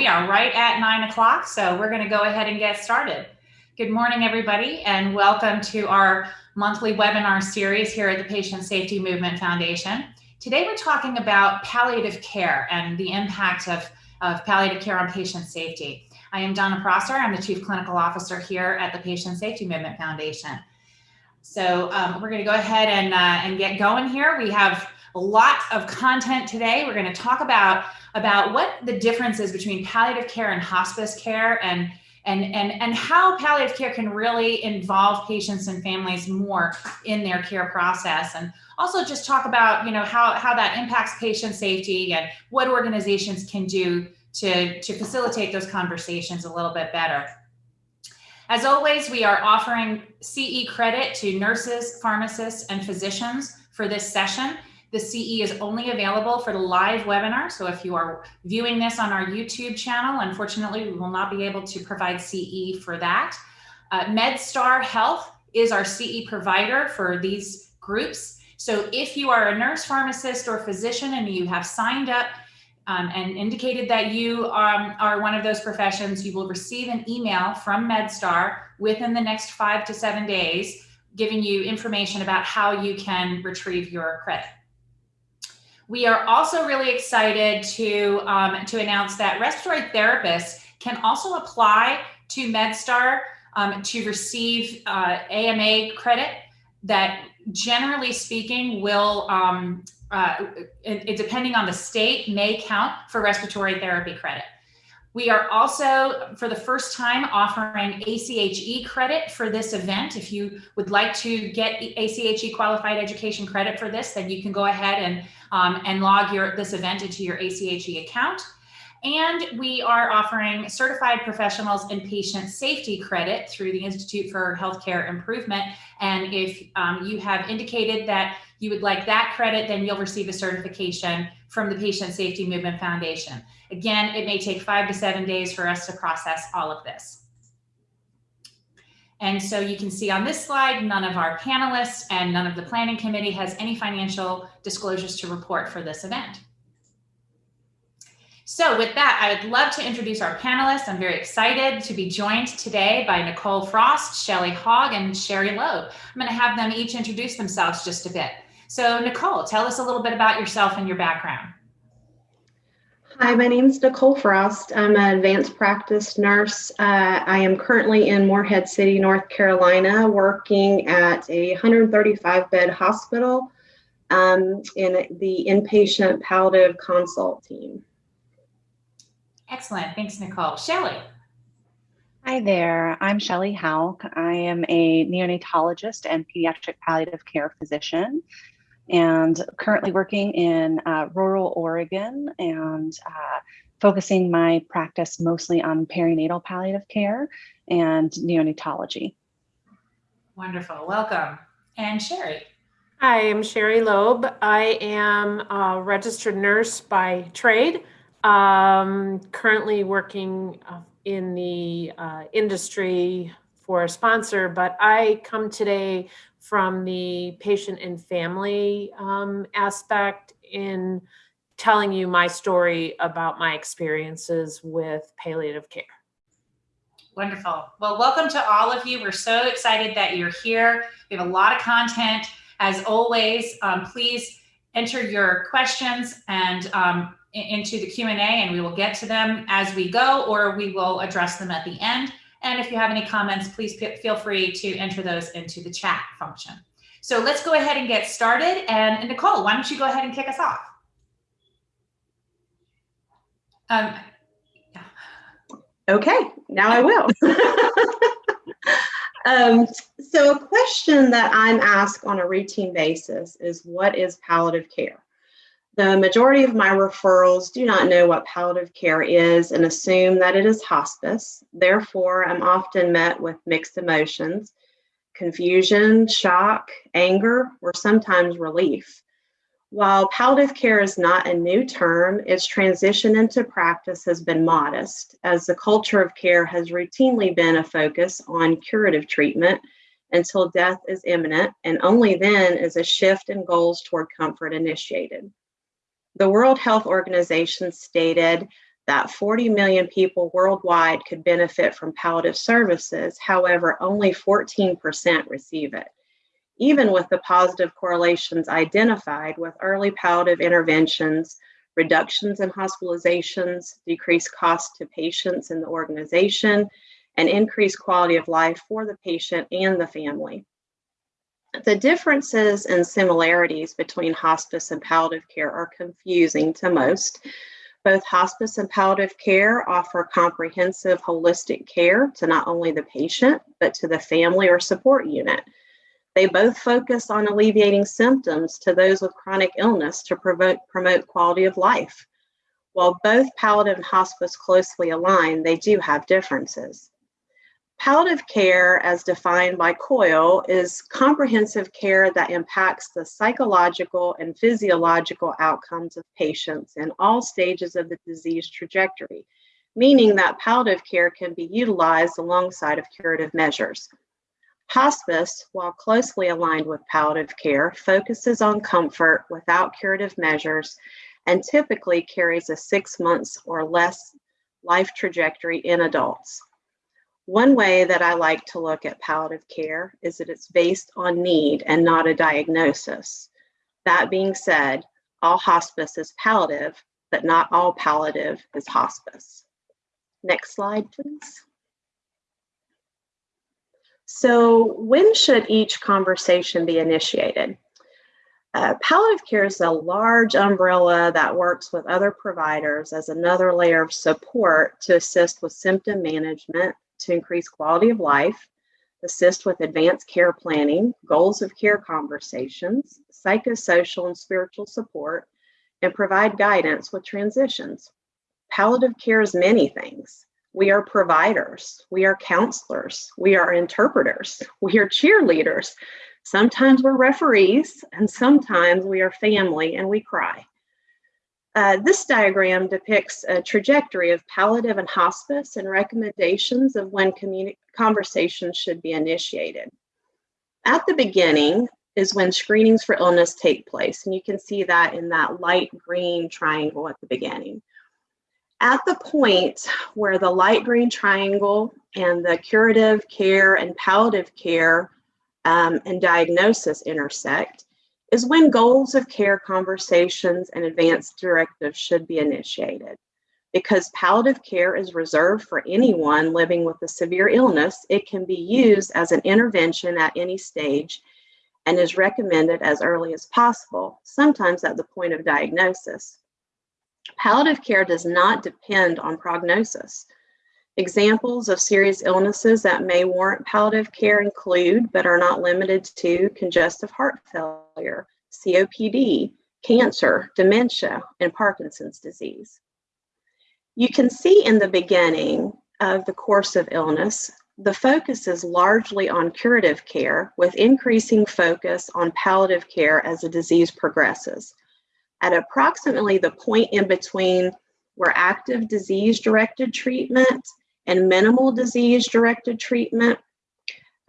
we are right at nine o'clock, so we're going to go ahead and get started. Good morning, everybody, and welcome to our monthly webinar series here at the Patient Safety Movement Foundation. Today, we're talking about palliative care and the impact of, of palliative care on patient safety. I am Donna Prosser. I'm the Chief Clinical Officer here at the Patient Safety Movement Foundation. So um, we're going to go ahead and, uh, and get going here. We have a lot of content today. We're going to talk about, about what the difference is between palliative care and hospice care and, and, and, and how palliative care can really involve patients and families more in their care process. And also just talk about, you know, how, how that impacts patient safety and what organizations can do to, to facilitate those conversations a little bit better. As always, we are offering CE credit to nurses, pharmacists, and physicians for this session. The CE is only available for the live webinar. So if you are viewing this on our YouTube channel, unfortunately, we will not be able to provide CE for that. Uh, MedStar Health is our CE provider for these groups. So if you are a nurse, pharmacist, or physician and you have signed up um, and indicated that you um, are one of those professions, you will receive an email from MedStar within the next five to seven days, giving you information about how you can retrieve your credit. We are also really excited to, um, to announce that respiratory therapists can also apply to MedStar um, to receive uh, AMA credit that generally speaking will, um, uh, it, it, depending on the state, may count for respiratory therapy credit. We are also, for the first time, offering ACHE credit for this event. If you would like to get ACHE qualified education credit for this, then you can go ahead and, um, and log your, this event into your ACHE account. And we are offering certified professionals and patient safety credit through the Institute for Healthcare Improvement. And if um, you have indicated that you would like that credit, then you'll receive a certification from the Patient Safety Movement Foundation. Again, it may take five to seven days for us to process all of this. And so you can see on this slide, none of our panelists and none of the planning committee has any financial disclosures to report for this event. So with that, I would love to introduce our panelists. I'm very excited to be joined today by Nicole Frost, Shelley Hogg, and Sherry Loeb. I'm going to have them each introduce themselves just a bit. So Nicole, tell us a little bit about yourself and your background. Hi, my name is Nicole Frost. I'm an advanced practice nurse. Uh, I am currently in Morehead City, North Carolina, working at a 135 bed hospital um, in the inpatient palliative consult team. Excellent. Thanks, Nicole. Shelley. Hi there. I'm Shelley Hauk. I am a neonatologist and pediatric palliative care physician and currently working in uh, rural Oregon and uh, focusing my practice mostly on perinatal palliative care and neonatology. Wonderful. Welcome. And Sherry. Hi, I'm Sherry Loeb. I am a registered nurse by trade, um, currently working uh, in the uh, industry for a sponsor, but I come today from the patient and family um, aspect in telling you my story about my experiences with palliative care. Wonderful. Well, welcome to all of you. We're so excited that you're here. We have a lot of content. As always, um, please enter your questions and um, into the Q&A and we will get to them as we go or we will address them at the end. And if you have any comments, please feel free to enter those into the chat function. So let's go ahead and get started. And Nicole, why don't you go ahead and kick us off? Um, yeah. Okay, now I will. um, so a question that I'm asked on a routine basis is what is palliative care? The majority of my referrals do not know what palliative care is and assume that it is hospice. Therefore, I'm often met with mixed emotions, confusion, shock, anger, or sometimes relief. While palliative care is not a new term, its transition into practice has been modest, as the culture of care has routinely been a focus on curative treatment until death is imminent, and only then is a shift in goals toward comfort initiated. The World Health Organization stated that 40 million people worldwide could benefit from palliative services. However, only 14% receive it. Even with the positive correlations identified with early palliative interventions, reductions in hospitalizations, decreased costs to patients and the organization, and increased quality of life for the patient and the family. The differences and similarities between hospice and palliative care are confusing to most. Both hospice and palliative care offer comprehensive holistic care to not only the patient, but to the family or support unit. They both focus on alleviating symptoms to those with chronic illness to promote, promote quality of life. While both palliative and hospice closely align, they do have differences. Palliative care, as defined by COIL, is comprehensive care that impacts the psychological and physiological outcomes of patients in all stages of the disease trajectory, meaning that palliative care can be utilized alongside of curative measures. Hospice, while closely aligned with palliative care, focuses on comfort without curative measures and typically carries a six months or less life trajectory in adults. One way that I like to look at palliative care is that it's based on need and not a diagnosis. That being said, all hospice is palliative, but not all palliative is hospice. Next slide, please. So when should each conversation be initiated? Uh, palliative care is a large umbrella that works with other providers as another layer of support to assist with symptom management, to increase quality of life, assist with advanced care planning, goals of care conversations, psychosocial and spiritual support, and provide guidance with transitions. Palliative care is many things. We are providers, we are counselors, we are interpreters, we are cheerleaders. Sometimes we're referees, and sometimes we are family and we cry. Uh, this diagram depicts a trajectory of palliative and hospice and recommendations of when conversations should be initiated. At the beginning is when screenings for illness take place, and you can see that in that light green triangle at the beginning. At the point where the light green triangle and the curative care and palliative care um, and diagnosis intersect, is when goals of care conversations and advanced directives should be initiated. Because palliative care is reserved for anyone living with a severe illness, it can be used as an intervention at any stage and is recommended as early as possible, sometimes at the point of diagnosis. Palliative care does not depend on prognosis. Examples of serious illnesses that may warrant palliative care include, but are not limited to, congestive heart failure, COPD, cancer, dementia, and Parkinson's disease. You can see in the beginning of the course of illness, the focus is largely on curative care with increasing focus on palliative care as the disease progresses. At approximately the point in between where active disease directed treatment and minimal disease directed treatment,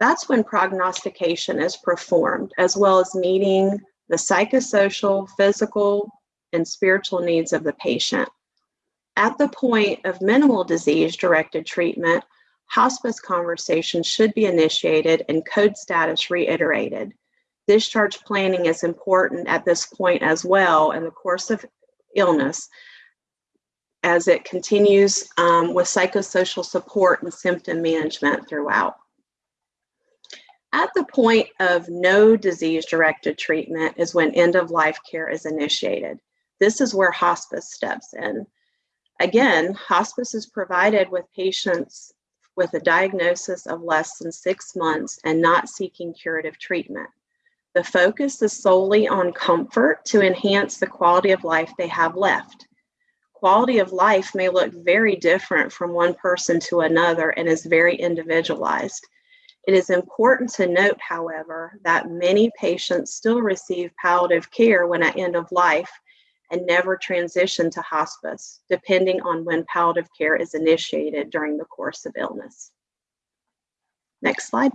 that's when prognostication is performed, as well as meeting the psychosocial, physical, and spiritual needs of the patient. At the point of minimal disease directed treatment, hospice conversations should be initiated and code status reiterated. Discharge planning is important at this point as well in the course of illness as it continues um, with psychosocial support and symptom management throughout. At the point of no disease directed treatment is when end of life care is initiated. This is where hospice steps in. Again, hospice is provided with patients with a diagnosis of less than six months and not seeking curative treatment. The focus is solely on comfort to enhance the quality of life they have left quality of life may look very different from one person to another and is very individualized. It is important to note, however, that many patients still receive palliative care when at end of life and never transition to hospice, depending on when palliative care is initiated during the course of illness. Next slide.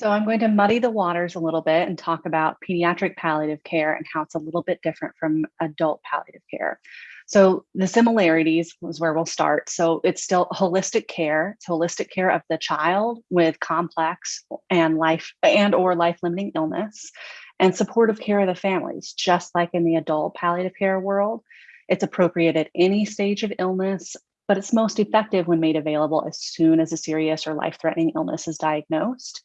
So I'm going to muddy the waters a little bit and talk about pediatric palliative care and how it's a little bit different from adult palliative care. So the similarities is where we'll start. So it's still holistic care. It's holistic care of the child with complex and life and or life-limiting illness and supportive care of the families, just like in the adult palliative care world. It's appropriate at any stage of illness, but it's most effective when made available as soon as a serious or life-threatening illness is diagnosed.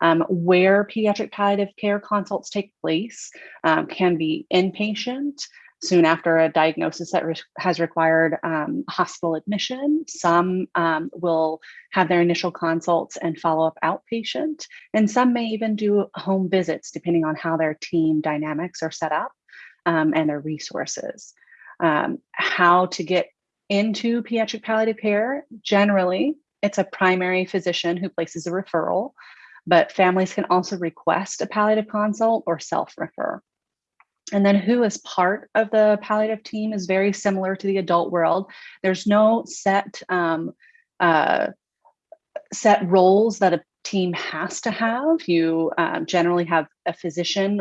Um, where pediatric palliative care consults take place um, can be inpatient, soon after a diagnosis that re has required um, hospital admission. Some um, will have their initial consults and follow up outpatient, and some may even do home visits depending on how their team dynamics are set up um, and their resources. Um, how to get into pediatric palliative care, generally, it's a primary physician who places a referral, but families can also request a palliative consult or self-refer. And then who is part of the palliative team is very similar to the adult world. There's no set um, uh, set roles that a team has to have. You um, generally have a physician,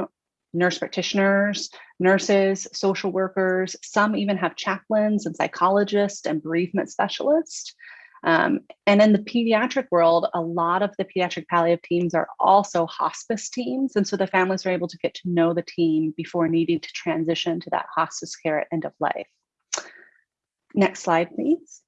nurse practitioners, nurses, social workers. Some even have chaplains and psychologists and bereavement specialists. Um, and in the pediatric world, a lot of the pediatric palliative teams are also hospice teams. And so the families are able to get to know the team before needing to transition to that hospice care at end of life. Next slide, please.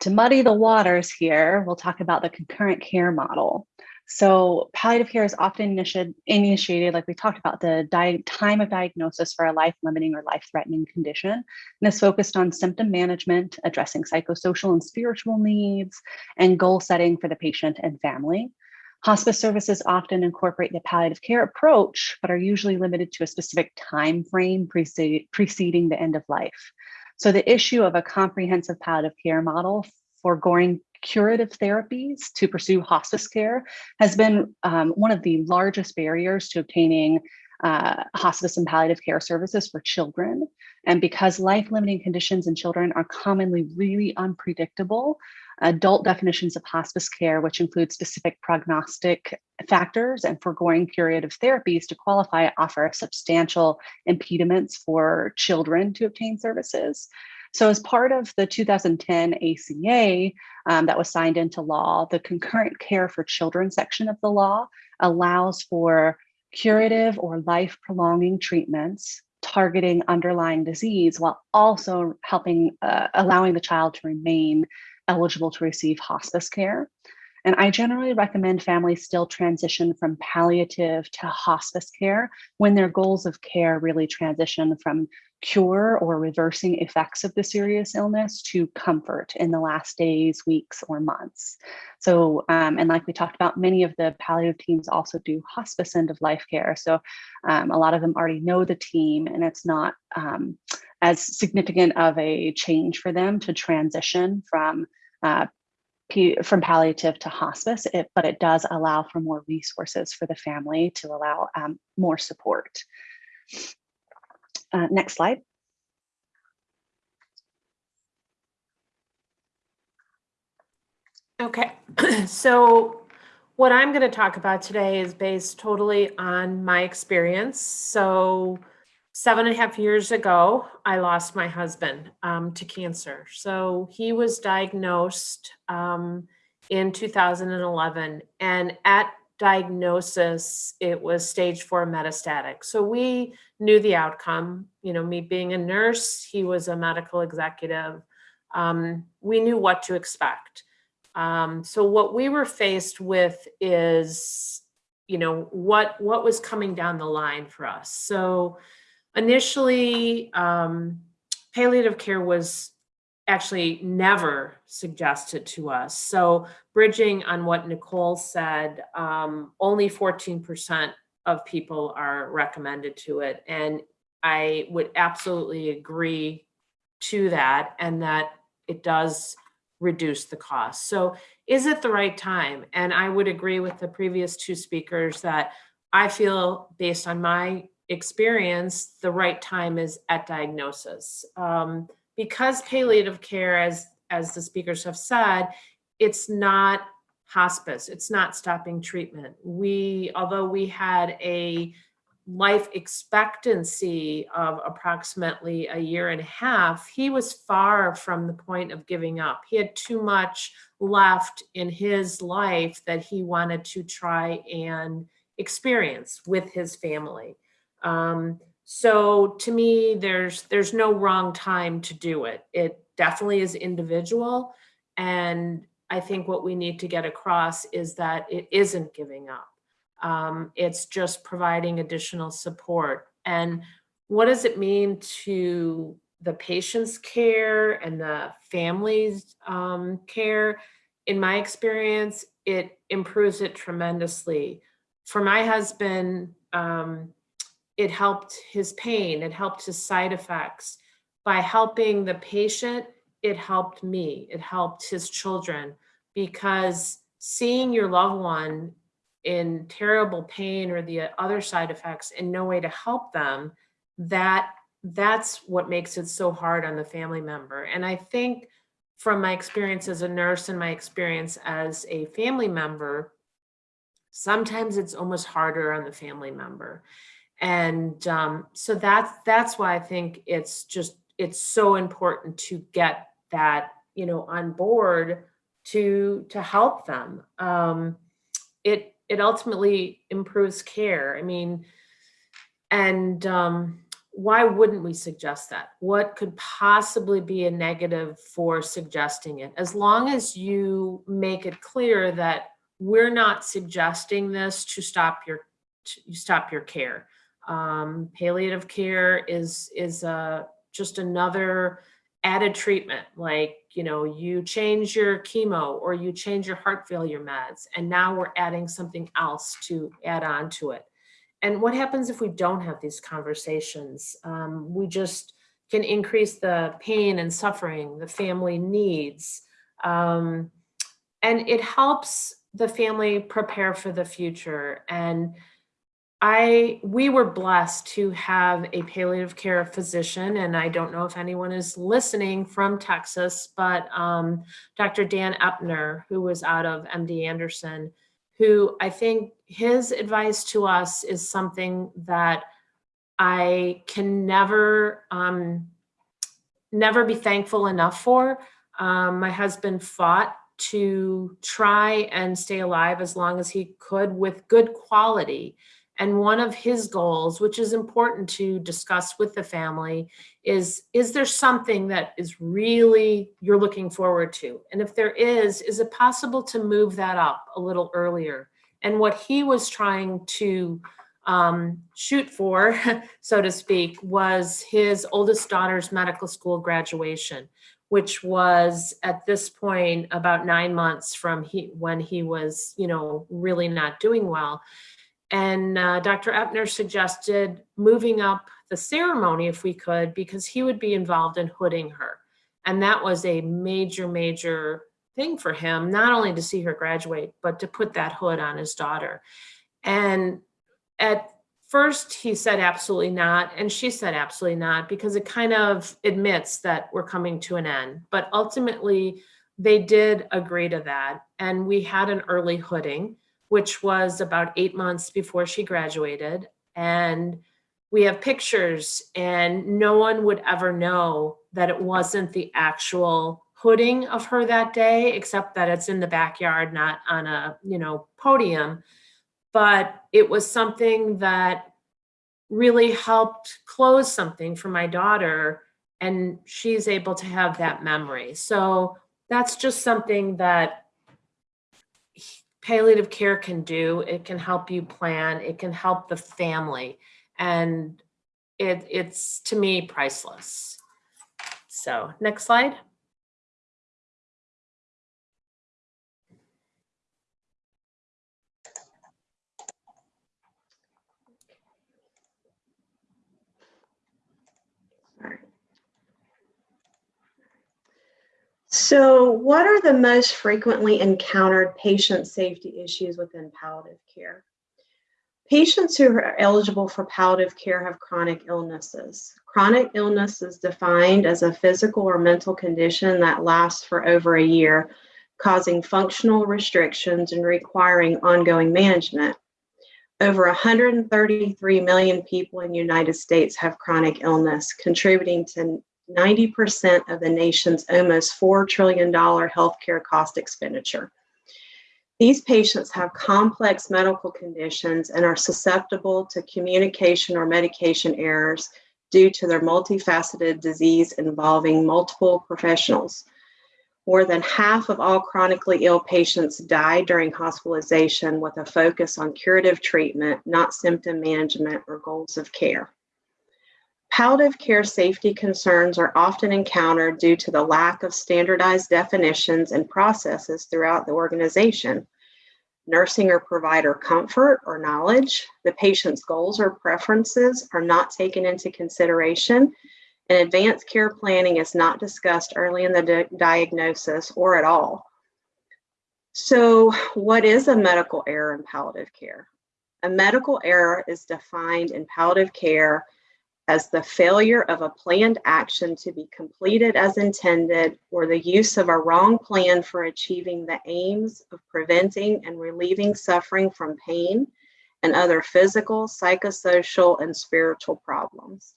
To muddy the waters here, we'll talk about the concurrent care model. So palliative care is often initiated, like we talked about, the time of diagnosis for a life-limiting or life-threatening condition, and is focused on symptom management, addressing psychosocial and spiritual needs, and goal setting for the patient and family. Hospice services often incorporate the palliative care approach, but are usually limited to a specific time frame preceding the end of life. So the issue of a comprehensive palliative care model foregoing curative therapies to pursue hospice care has been um, one of the largest barriers to obtaining uh, hospice and palliative care services for children. And because life-limiting conditions in children are commonly really unpredictable, adult definitions of hospice care, which include specific prognostic factors and foregoing curative therapies to qualify, offer substantial impediments for children to obtain services. So as part of the 2010 ACA um, that was signed into law, the concurrent care for children section of the law allows for curative or life prolonging treatments targeting underlying disease while also helping uh, allowing the child to remain eligible to receive hospice care. And I generally recommend families still transition from palliative to hospice care when their goals of care really transition from cure or reversing effects of the serious illness to comfort in the last days, weeks, or months. So, um, and like we talked about, many of the palliative teams also do hospice end of life care. So um, a lot of them already know the team and it's not um, as significant of a change for them to transition from uh, from palliative to hospice, it, but it does allow for more resources for the family to allow um, more support. Uh, next slide. Okay, so what I'm going to talk about today is based totally on my experience. So seven and a half years ago, I lost my husband um, to cancer. So he was diagnosed um, in 2011. And at diagnosis, it was stage four metastatic. So we knew the outcome, you know, me being a nurse, he was a medical executive. Um, we knew what to expect. Um, so what we were faced with is, you know, what, what was coming down the line for us. So initially, um, palliative care was actually never suggested to us. So bridging on what Nicole said, um, only 14% of people are recommended to it. And I would absolutely agree to that and that it does reduce the cost. So is it the right time? And I would agree with the previous two speakers that I feel based on my experience, the right time is at diagnosis. Um, because palliative care, as, as the speakers have said, it's not hospice. It's not stopping treatment. We, although we had a life expectancy of approximately a year and a half, he was far from the point of giving up. He had too much left in his life that he wanted to try and experience with his family. Um, so to me, there's there's no wrong time to do it. It definitely is individual. And I think what we need to get across is that it isn't giving up. Um, it's just providing additional support. And what does it mean to the patient's care and the family's um, care? In my experience, it improves it tremendously. For my husband, um, it helped his pain, it helped his side effects. By helping the patient, it helped me, it helped his children because seeing your loved one in terrible pain or the other side effects and no way to help them, that that's what makes it so hard on the family member. And I think from my experience as a nurse and my experience as a family member, sometimes it's almost harder on the family member. And um, so that's that's why I think it's just it's so important to get that you know on board to to help them. Um, it it ultimately improves care. I mean, and um, why wouldn't we suggest that? What could possibly be a negative for suggesting it? As long as you make it clear that we're not suggesting this to stop your to stop your care. Um, palliative care is is uh, just another added treatment like you know you change your chemo or you change your heart failure meds and now we're adding something else to add on to it. And what happens if we don't have these conversations? Um, we just can increase the pain and suffering the family needs. Um, and it helps the family prepare for the future and I we were blessed to have a palliative care physician, and I don't know if anyone is listening from Texas, but um, Dr. Dan Epner, who was out of MD Anderson, who I think his advice to us is something that I can never um, never be thankful enough for. Um, my husband fought to try and stay alive as long as he could with good quality and one of his goals, which is important to discuss with the family, is is there something that is really you're looking forward to? And if there is, is it possible to move that up a little earlier? And what he was trying to um, shoot for, so to speak, was his oldest daughter's medical school graduation, which was at this point about nine months from he when he was, you know, really not doing well. And uh, Dr. Epner suggested moving up the ceremony if we could, because he would be involved in hooding her. And that was a major, major thing for him, not only to see her graduate, but to put that hood on his daughter. And at first he said absolutely not. And she said absolutely not, because it kind of admits that we're coming to an end. But ultimately, they did agree to that. And we had an early hooding which was about eight months before she graduated. And we have pictures and no one would ever know that it wasn't the actual hooding of her that day, except that it's in the backyard, not on a, you know, podium. But it was something that really helped close something for my daughter and she's able to have that memory. So that's just something that palliative care can do. It can help you plan. It can help the family. And it, it's, to me, priceless. So next slide. So, what are the most frequently encountered patient safety issues within palliative care? Patients who are eligible for palliative care have chronic illnesses. Chronic illness is defined as a physical or mental condition that lasts for over a year causing functional restrictions and requiring ongoing management. Over 133 million people in the United States have chronic illness, contributing to 90% of the nation's almost $4 trillion healthcare cost expenditure. These patients have complex medical conditions and are susceptible to communication or medication errors due to their multifaceted disease involving multiple professionals. More than half of all chronically ill patients die during hospitalization with a focus on curative treatment, not symptom management or goals of care. Palliative care safety concerns are often encountered due to the lack of standardized definitions and processes throughout the organization. Nursing or provider comfort or knowledge, the patient's goals or preferences are not taken into consideration, and advanced care planning is not discussed early in the di diagnosis or at all. So, what is a medical error in palliative care? A medical error is defined in palliative care as the failure of a planned action to be completed as intended or the use of a wrong plan for achieving the aims of preventing and relieving suffering from pain and other physical, psychosocial, and spiritual problems.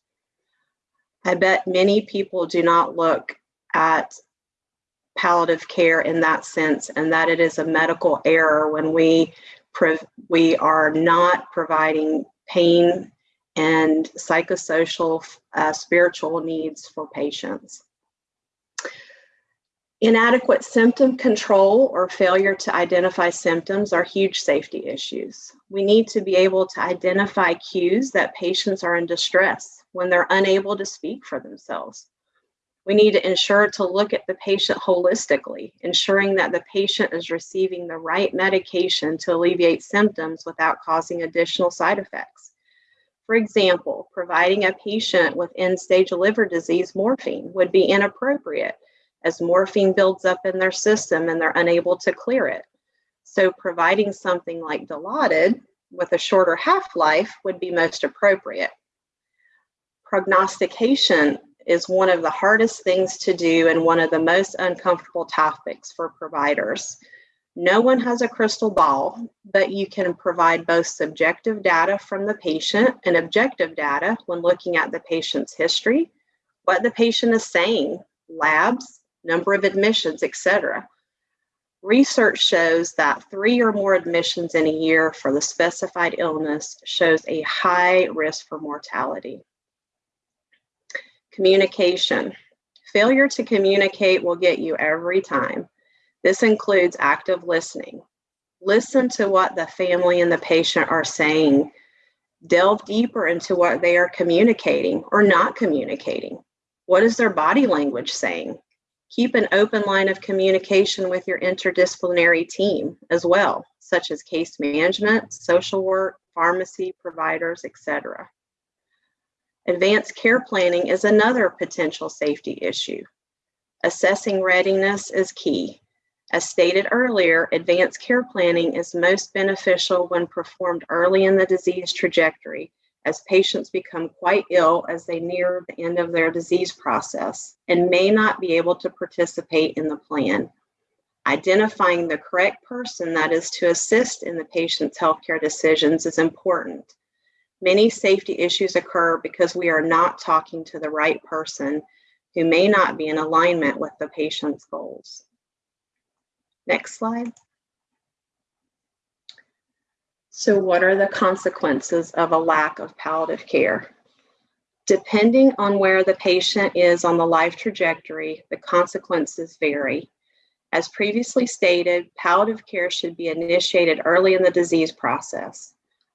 I bet many people do not look at palliative care in that sense and that it is a medical error when we we are not providing pain and psychosocial, uh, spiritual needs for patients. Inadequate symptom control or failure to identify symptoms are huge safety issues. We need to be able to identify cues that patients are in distress when they're unable to speak for themselves. We need to ensure to look at the patient holistically, ensuring that the patient is receiving the right medication to alleviate symptoms without causing additional side effects. For example, providing a patient with end stage liver disease morphine would be inappropriate as morphine builds up in their system and they're unable to clear it. So, providing something like Dilaudid with a shorter half life would be most appropriate. Prognostication is one of the hardest things to do and one of the most uncomfortable topics for providers. No one has a crystal ball, but you can provide both subjective data from the patient and objective data when looking at the patient's history, what the patient is saying, labs, number of admissions, etc. Research shows that three or more admissions in a year for the specified illness shows a high risk for mortality. Communication. Failure to communicate will get you every time. This includes active listening. Listen to what the family and the patient are saying. Delve deeper into what they are communicating or not communicating. What is their body language saying? Keep an open line of communication with your interdisciplinary team as well, such as case management, social work, pharmacy, providers, etc. Advanced care planning is another potential safety issue. Assessing readiness is key. As stated earlier, advanced care planning is most beneficial when performed early in the disease trajectory as patients become quite ill as they near the end of their disease process and may not be able to participate in the plan. Identifying the correct person that is to assist in the patient's healthcare decisions is important. Many safety issues occur because we are not talking to the right person who may not be in alignment with the patient's goals. Next slide. So what are the consequences of a lack of palliative care? Depending on where the patient is on the life trajectory, the consequences vary. As previously stated, palliative care should be initiated early in the disease process.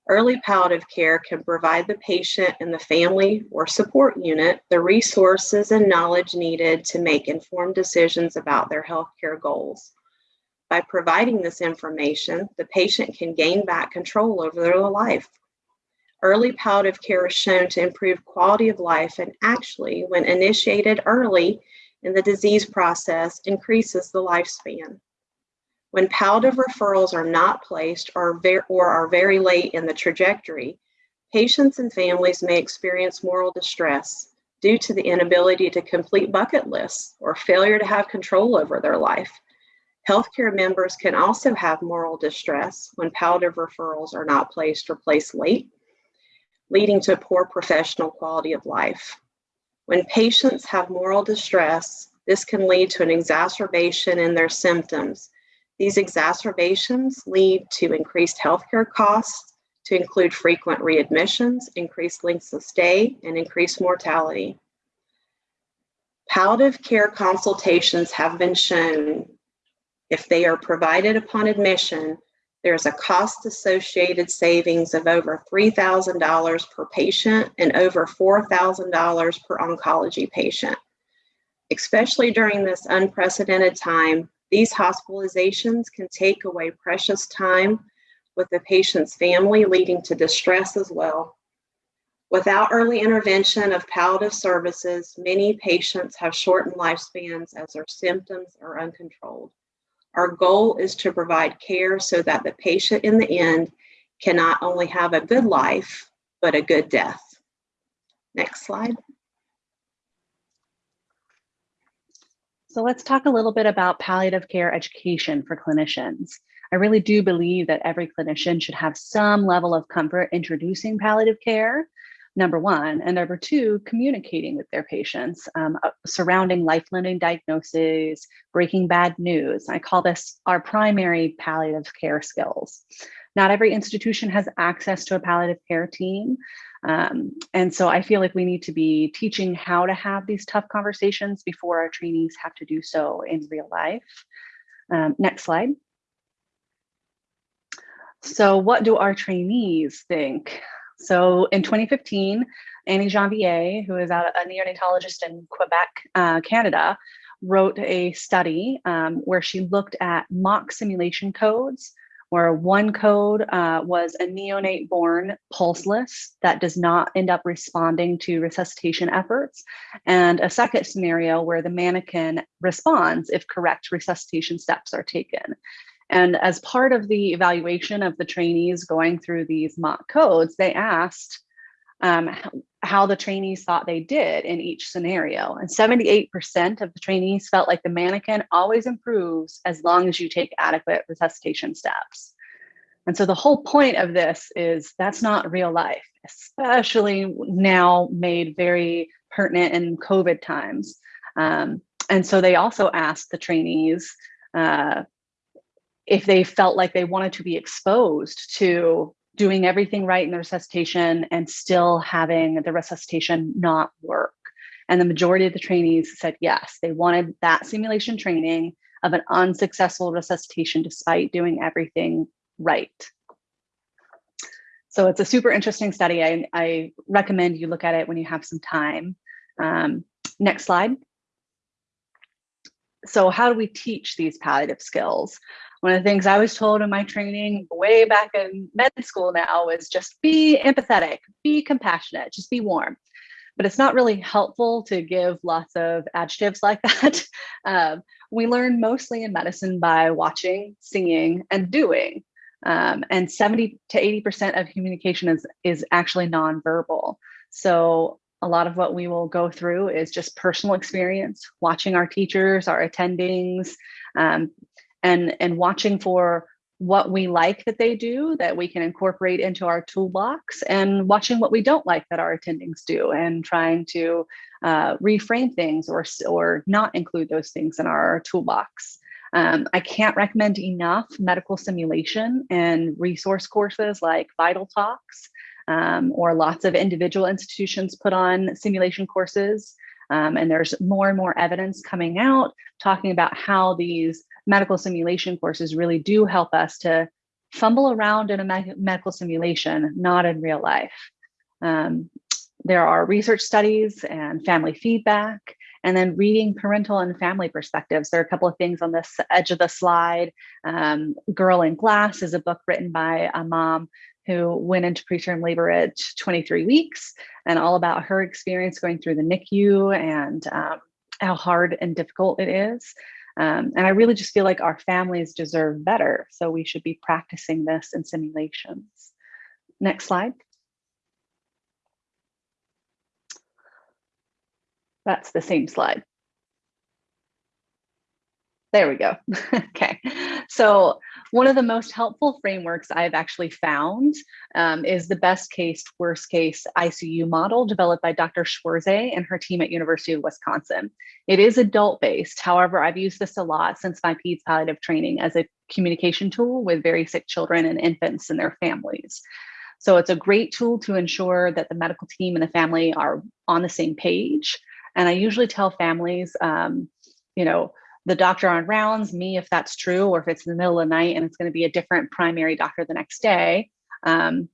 Early palliative care can provide the patient and the family or support unit the resources and knowledge needed to make informed decisions about their healthcare goals. By providing this information, the patient can gain back control over their life. Early palliative care is shown to improve quality of life and actually, when initiated early in the disease process, increases the lifespan. When palliative referrals are not placed or, or are very late in the trajectory, patients and families may experience moral distress due to the inability to complete bucket lists or failure to have control over their life Healthcare members can also have moral distress when palliative referrals are not placed or placed late, leading to poor professional quality of life. When patients have moral distress, this can lead to an exacerbation in their symptoms. These exacerbations lead to increased healthcare costs, to include frequent readmissions, increased lengths of stay, and increased mortality. Palliative care consultations have been shown if they are provided upon admission, there's a cost associated savings of over $3,000 per patient and over $4,000 per oncology patient. Especially during this unprecedented time, these hospitalizations can take away precious time with the patient's family, leading to distress as well. Without early intervention of palliative services, many patients have shortened lifespans as their symptoms are uncontrolled. Our goal is to provide care so that the patient in the end can not only have a good life, but a good death. Next slide. So let's talk a little bit about palliative care education for clinicians. I really do believe that every clinician should have some level of comfort introducing palliative care number one. And number two, communicating with their patients um, uh, surrounding life-limiting diagnoses, breaking bad news. I call this our primary palliative care skills. Not every institution has access to a palliative care team. Um, and so I feel like we need to be teaching how to have these tough conversations before our trainees have to do so in real life. Um, next slide. So what do our trainees think? So in 2015, Annie Janvier, who is a, neonatologist in Quebec, uh, Canada, wrote a study um, where she looked at mock simulation codes, where one code uh, was a neonate born pulseless that does not end up responding to resuscitation efforts, and a second scenario where the mannequin responds if correct resuscitation steps are taken. And as part of the evaluation of the trainees going through these mock codes, they asked um, how the trainees thought they did in each scenario. And 78% of the trainees felt like the mannequin always improves as long as you take adequate resuscitation steps. And so the whole point of this is that's not real life, especially now made very pertinent in COVID times. Um, and so they also asked the trainees, uh, if they felt like they wanted to be exposed to doing everything right in the resuscitation and still having the resuscitation not work. And the majority of the trainees said yes, they wanted that simulation training of an unsuccessful resuscitation despite doing everything right. So it's a super interesting study. I, I recommend you look at it when you have some time. Um, next slide. So how do we teach these palliative skills? One of the things I was told in my training way back in med school now is just be empathetic, be compassionate, just be warm. But it's not really helpful to give lots of adjectives like that. Um, we learn mostly in medicine by watching, seeing, and doing. Um, and 70 to 80% of communication is, is actually nonverbal. So a lot of what we will go through is just personal experience, watching our teachers, our attendings, um, and and watching for what we like that they do that we can incorporate into our toolbox and watching what we don't like that our attendings do and trying to uh, reframe things or, or not include those things in our toolbox. Um, I can't recommend enough medical simulation and resource courses like Vital Talks um, or lots of individual institutions put on simulation courses. Um, and there's more and more evidence coming out talking about how these medical simulation courses really do help us to fumble around in a me medical simulation, not in real life. Um, there are research studies and family feedback, and then reading parental and family perspectives. There are a couple of things on this edge of the slide. Um, Girl in Glass is a book written by a mom who went into preterm labor at 23 weeks and all about her experience going through the NICU and um, how hard and difficult it is. Um, and I really just feel like our families deserve better. So we should be practicing this in simulations. Next slide. That's the same slide. There we go. okay. So one of the most helpful frameworks I've actually found um, is the best case, worst case ICU model developed by Dr. Schwarze and her team at University of Wisconsin. It is adult based. However, I've used this a lot since my PEDS palliative training as a communication tool with very sick children and infants and their families. So it's a great tool to ensure that the medical team and the family are on the same page. And I usually tell families, um, you know, the doctor on rounds, me if that's true, or if it's in the middle of the night and it's going to be a different primary doctor the next day. Um,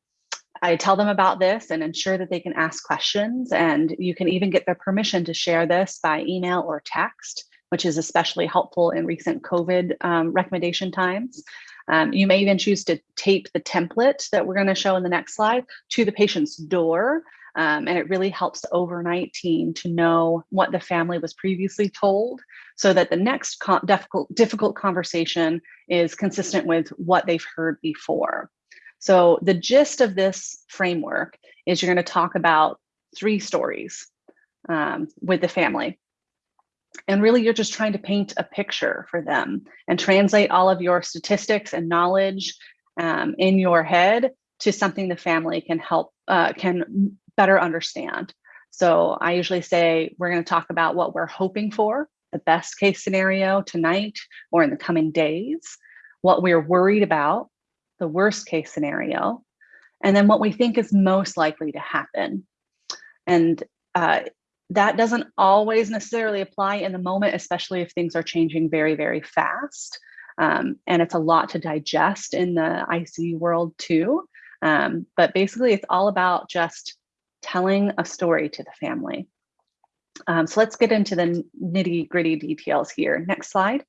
I tell them about this and ensure that they can ask questions. And you can even get their permission to share this by email or text, which is especially helpful in recent COVID um, recommendation times. Um, you may even choose to tape the template that we're going to show in the next slide to the patient's door. Um, and it really helps the overnight team to know what the family was previously told so that the next difficult, difficult conversation is consistent with what they've heard before. So the gist of this framework is you're going to talk about three stories um, with the family. And really, you're just trying to paint a picture for them and translate all of your statistics and knowledge um, in your head to something the family can help, uh, can better understand. So I usually say, we're going to talk about what we're hoping for the best case scenario tonight or in the coming days, what we're worried about, the worst case scenario, and then what we think is most likely to happen. And uh, that doesn't always necessarily apply in the moment, especially if things are changing very, very fast. Um, and it's a lot to digest in the ICU world too. Um, but basically, it's all about just telling a story to the family. Um, so let's get into the nitty gritty details here. Next slide.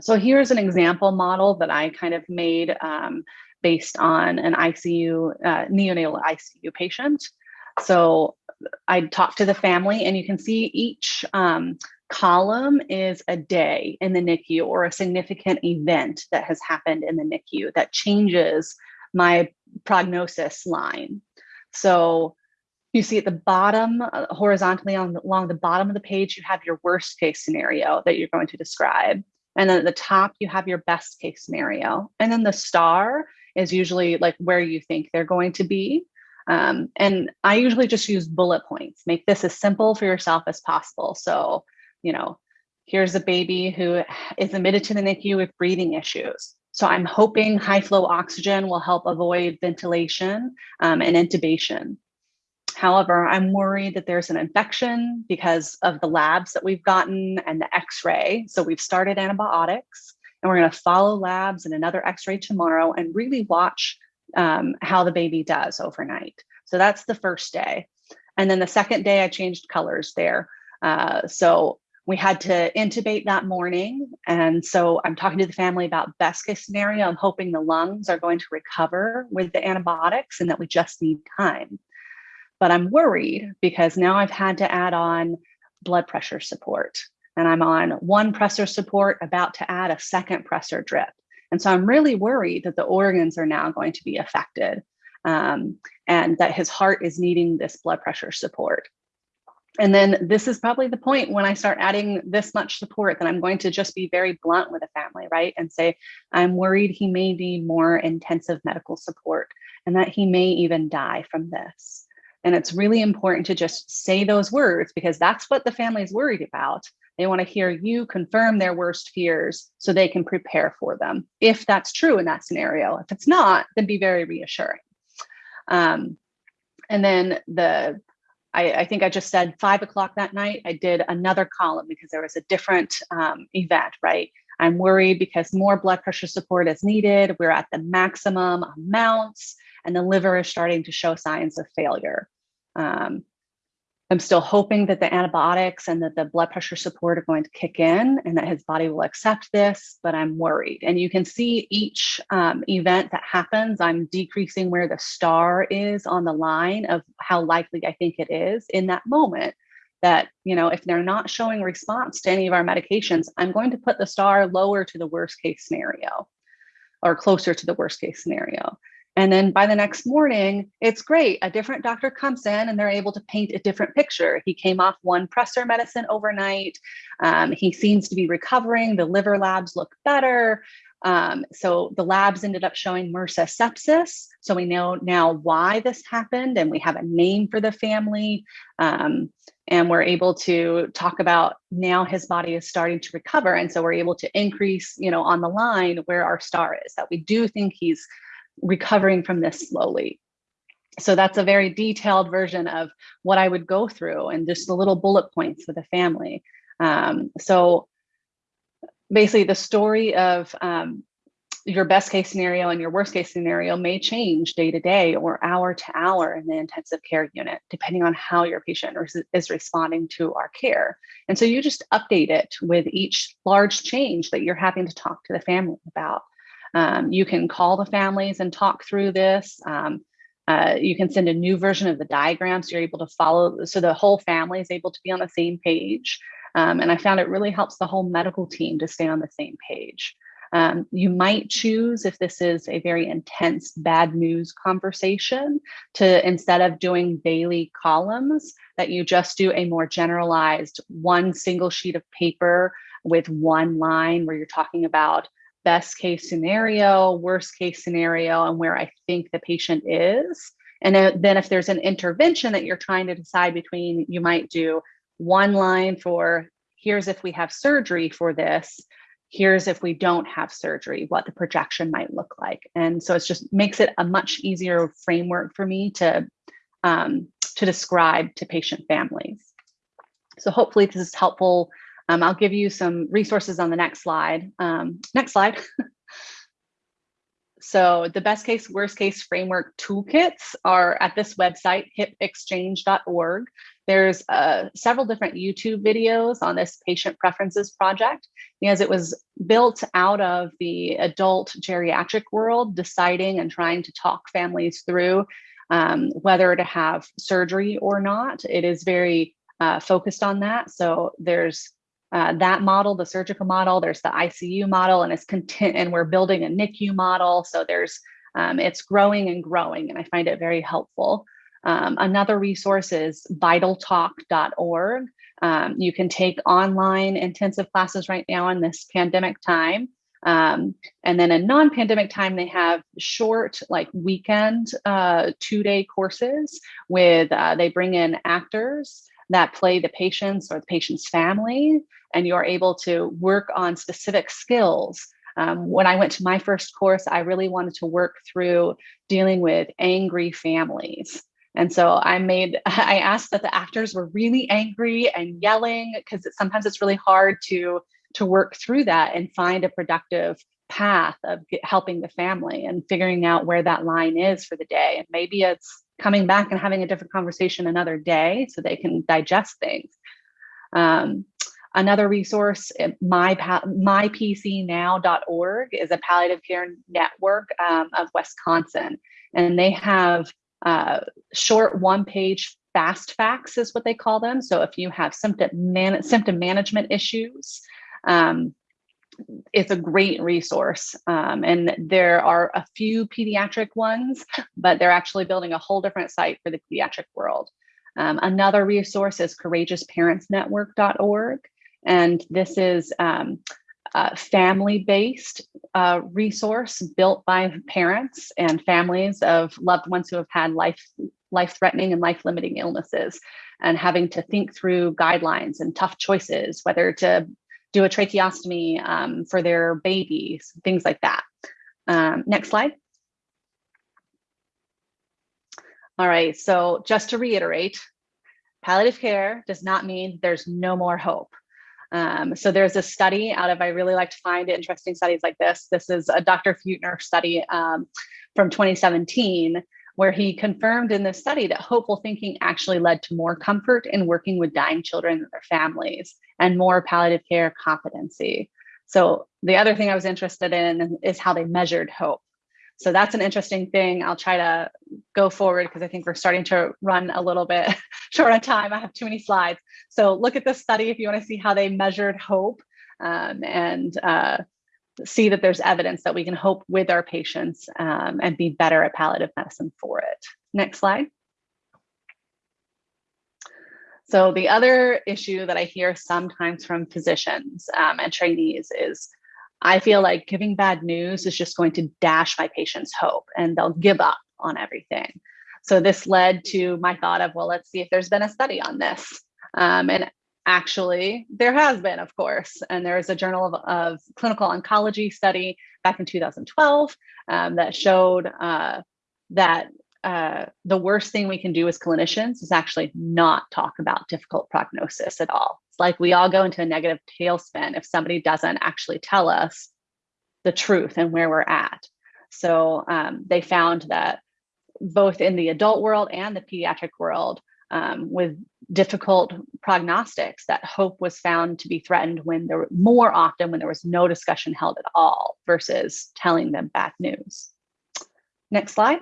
So here's an example model that I kind of made um, based on an ICU, uh, neonatal ICU patient. So I talked to the family and you can see each um, column is a day in the NICU or a significant event that has happened in the NICU that changes my prognosis line. So you see at the bottom, uh, horizontally on, along the bottom of the page, you have your worst case scenario that you're going to describe. And then at the top, you have your best case scenario. And then the star is usually like where you think they're going to be. Um, and I usually just use bullet points, make this as simple for yourself as possible. So, you know, here's a baby who is admitted to the NICU with breathing issues. So I'm hoping high flow oxygen will help avoid ventilation um, and intubation. However, I'm worried that there's an infection because of the labs that we've gotten and the x-ray. So we've started antibiotics and we're gonna follow labs and another x-ray tomorrow and really watch um, how the baby does overnight. So that's the first day. And then the second day I changed colors there. Uh, so we had to intubate that morning. And so I'm talking to the family about best case scenario. I'm hoping the lungs are going to recover with the antibiotics and that we just need time. But I'm worried because now I've had to add on blood pressure support and I'm on one pressor support, about to add a second pressor drip. And so I'm really worried that the organs are now going to be affected um, and that his heart is needing this blood pressure support. And then this is probably the point when I start adding this much support that I'm going to just be very blunt with a family, right? And say, I'm worried he may need more intensive medical support and that he may even die from this. And it's really important to just say those words because that's what the family is worried about. They want to hear you confirm their worst fears so they can prepare for them. If that's true in that scenario, if it's not, then be very reassuring. Um, and then the, I, I, think I just said five o'clock that night, I did another column because there was a different um, event, right? I'm worried because more blood pressure support is needed. We're at the maximum amounts and the liver is starting to show signs of failure. Um, I'm still hoping that the antibiotics and that the blood pressure support are going to kick in and that his body will accept this, but I'm worried. And you can see each um, event that happens, I'm decreasing where the star is on the line of how likely I think it is in that moment that, you know, if they're not showing response to any of our medications, I'm going to put the star lower to the worst case scenario or closer to the worst case scenario. And then by the next morning, it's great. A different doctor comes in and they're able to paint a different picture. He came off one pressor medicine overnight. Um, he seems to be recovering. The liver labs look better. Um, so the labs ended up showing MRSA sepsis. So we know now why this happened and we have a name for the family. Um, and we're able to talk about now his body is starting to recover. And so we're able to increase, you know, on the line where our star is, that we do think he's recovering from this slowly. So that's a very detailed version of what I would go through and just the little bullet points for the family. Um, so basically the story of um, your best case scenario and your worst case scenario may change day to day or hour to hour in the intensive care unit, depending on how your patient is responding to our care. And so you just update it with each large change that you're having to talk to the family about. Um, you can call the families and talk through this. Um, uh, you can send a new version of the diagram so you're able to follow, so the whole family is able to be on the same page. Um, and I found it really helps the whole medical team to stay on the same page. Um, you might choose, if this is a very intense bad news conversation, to instead of doing daily columns, that you just do a more generalized one single sheet of paper with one line where you're talking about best case scenario, worst case scenario, and where I think the patient is. And then if there's an intervention that you're trying to decide between, you might do one line for here's if we have surgery for this. Here's if we don't have surgery what the projection might look like. And so it just makes it a much easier framework for me to um, to describe to patient families. So hopefully this is helpful um, i'll give you some resources on the next slide um, next slide So the best case, worst case framework toolkits are at this website, hipxchange.org. There's uh, several different YouTube videos on this patient preferences project because it was built out of the adult geriatric world, deciding and trying to talk families through um, whether to have surgery or not. It is very uh, focused on that. So there's uh, that model, the surgical model, there's the ICU model, and it's content, and we're building a NICU model. So there's um, it's growing and growing, and I find it very helpful. Um, another resource is vitaltalk.org. Um, you can take online intensive classes right now in this pandemic time. Um, and then in non-pandemic time, they have short, like weekend, uh, two-day courses with uh, they bring in actors that play the patients or the patient's family, and you're able to work on specific skills. Um, when I went to my first course, I really wanted to work through dealing with angry families. And so I made, I asked that the actors were really angry and yelling because it, sometimes it's really hard to to work through that and find a productive path of helping the family and figuring out where that line is for the day. And maybe it's coming back and having a different conversation another day so they can digest things. Um, another resource, eh, my, mypcnow.org is a palliative care network um, of Wisconsin. And they have uh, short one page fast facts is what they call them. So if you have symptom, man symptom management issues, um, it's a great resource. Um, and there are a few pediatric ones, but they're actually building a whole different site for the pediatric world. Um, another resource is courageousparentsnetwork.org. And this is um, a family-based uh, resource built by parents and families of loved ones who have had life life-threatening and life-limiting illnesses and having to think through guidelines and tough choices, whether to do a tracheostomy um, for their babies, things like that. Um, next slide. All right, so just to reiterate, palliative care does not mean there's no more hope. Um, so there's a study out of, I really like to find interesting studies like this. This is a Dr. Feudtner study um, from 2017 where he confirmed in this study that hopeful thinking actually led to more comfort in working with dying children and their families and more palliative care competency. So the other thing I was interested in is how they measured hope. So that's an interesting thing. I'll try to go forward because I think we're starting to run a little bit short on time. I have too many slides. So look at this study if you want to see how they measured hope. Um, and uh, see that there's evidence that we can hope with our patients um, and be better at palliative medicine for it. Next slide. So the other issue that I hear sometimes from physicians um, and trainees is I feel like giving bad news is just going to dash my patients hope and they'll give up on everything. So this led to my thought of, well, let's see if there's been a study on this. Um, and actually, there has been, of course, and there is a Journal of, of Clinical Oncology study back in 2012 um, that showed uh, that uh, the worst thing we can do as clinicians is actually not talk about difficult prognosis at all. It's like we all go into a negative tailspin if somebody doesn't actually tell us the truth and where we're at. So um, they found that both in the adult world and the pediatric world, um, with difficult prognostics, that hope was found to be threatened when there were more often when there was no discussion held at all versus telling them bad news. Next slide.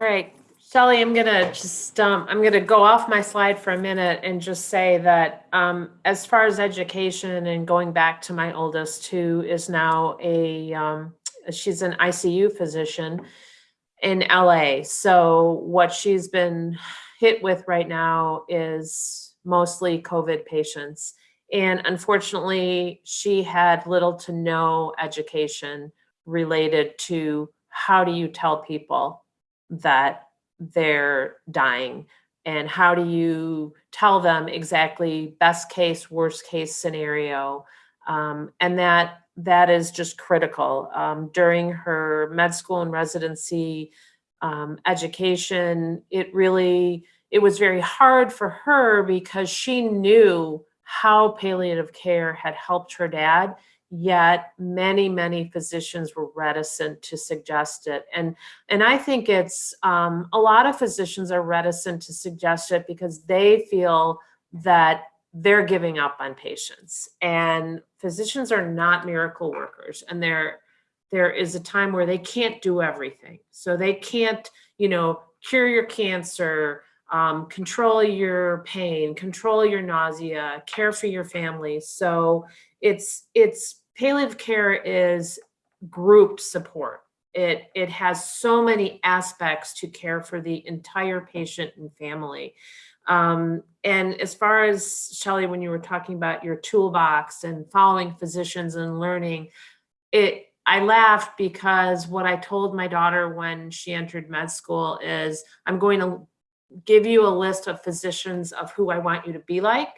All right, Shelly, I'm gonna just, um, I'm gonna go off my slide for a minute and just say that, um, as far as education and going back to my oldest, who is now a, um, she's an ICU physician in LA. So what she's been hit with right now is mostly COVID patients. And unfortunately, she had little to no education related to how do you tell people that they're dying and how do you tell them exactly best case worst case scenario um, and that that is just critical. Um, during her med school and residency um, education it really it was very hard for her because she knew how palliative care had helped her dad yet many many physicians were reticent to suggest it. And and i think it's um, a lot of physicians are reticent to suggest it because they feel that they're giving up on patients. And physicians are not miracle workers and there there is a time where they can't do everything so they can't you know cure your cancer um, control your pain control your nausea care for your family so it's it's palliative care is group support. It it has so many aspects to care for the entire patient and family. Um, and as far as Shelly, when you were talking about your toolbox and following physicians and learning, it I laughed because what I told my daughter when she entered med school is I'm going to give you a list of physicians of who I want you to be like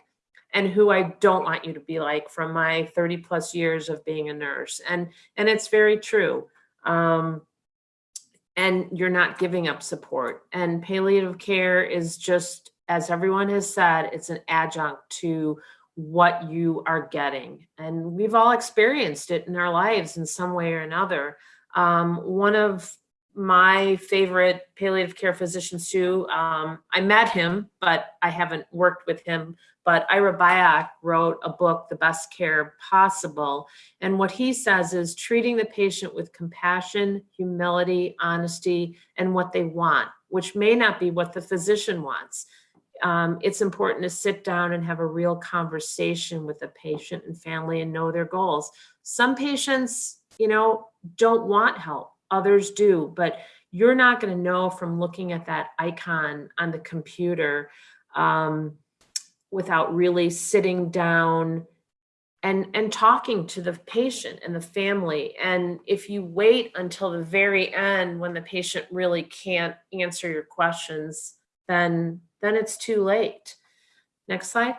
and who I don't want you to be like from my 30 plus years of being a nurse. And, and it's very true. Um, and you're not giving up support. And palliative care is just, as everyone has said, it's an adjunct to what you are getting. And we've all experienced it in our lives in some way or another. Um, one of my favorite palliative care physicians too, um, I met him, but I haven't worked with him but Ira Byock wrote a book, The Best Care Possible. And what he says is treating the patient with compassion, humility, honesty, and what they want, which may not be what the physician wants. Um, it's important to sit down and have a real conversation with the patient and family and know their goals. Some patients, you know, don't want help, others do, but you're not going to know from looking at that icon on the computer um, without really sitting down and and talking to the patient and the family and if you wait until the very end when the patient really can't answer your questions then then it's too late. Next slide.